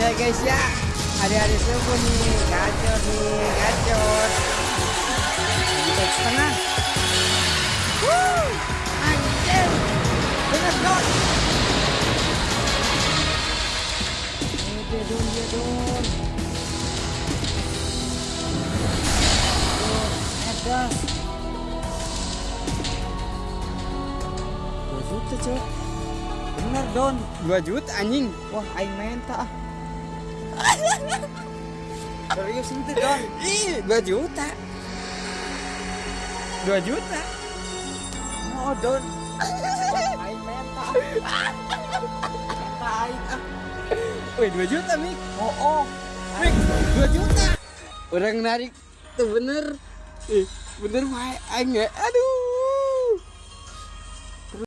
ya guys ya. Hari-hari subuh nih gacor nih gacor. Kita setengah Wuh, anjir bener dong dong dia dong. Tuh, ada. Dua juta cok. Bener don. 2 juta anjing. Wah aing menta ah serius itu don? Ih 2 juta. 2 juta? Oh don. Wah, aing menta. Menta aing ah. Wih 2 juta Mik oh oh. Mik 2 juta. Orang narik tuh bener. Eh bener wae ya aduh